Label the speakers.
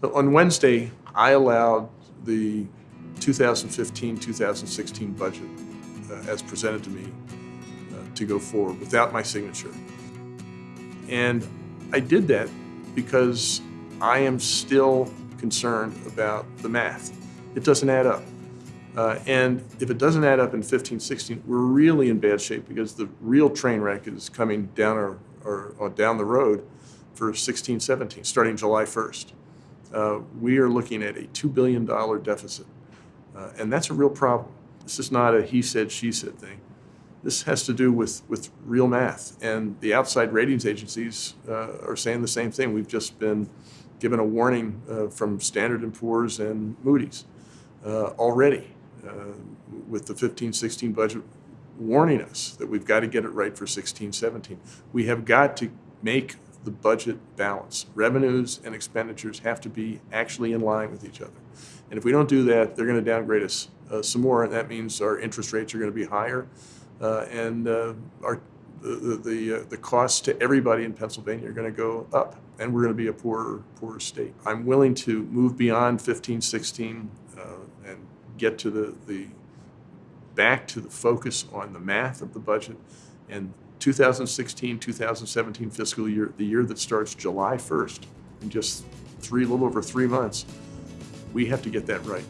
Speaker 1: So On Wednesday, I allowed the 2015-2016 budget uh, as presented to me uh, to go forward without my signature. And I did that because I am still concerned about the math. It doesn't add up. Uh, and if it doesn't add up in 15, 16, we're really in bad shape because the real train wreck is coming down or, or down the road for 16, 17, starting July 1st. Uh, we are looking at a $2 billion deficit. Uh, and that's a real problem. This is not a he said, she said thing. This has to do with, with real math. And the outside ratings agencies uh, are saying the same thing. We've just been given a warning uh, from Standard & Poor's and Moody's uh, already uh, with the 15-16 budget warning us that we've got to get it right for 16-17. We have got to make the budget balance. Revenues and expenditures have to be actually in line with each other. And if we don't do that, they're going to downgrade us uh, some more, and that means our interest rates are going to be higher, uh, and uh, our the the the, uh, costs to everybody in Pennsylvania are going to go up, and we're going to be a poorer poorer state. I'm willing to move beyond 15, 16, uh, and get to the the back to the focus on the math of the budget and 2016 2017 fiscal year the year that starts july 1st in just three little over three months we have to get that right